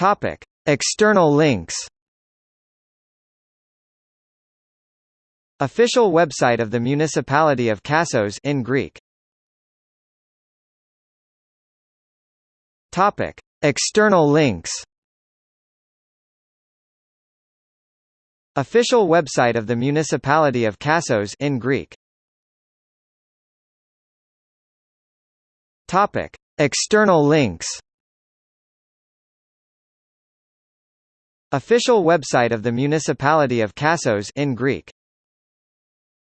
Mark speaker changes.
Speaker 1: Topic: External links. Official website of the municipality of Kassos in Greek. Topic: External links. Official website of the municipality of Kassos in Greek. Topic: External links. Official website of the municipality of Kassos in Greek.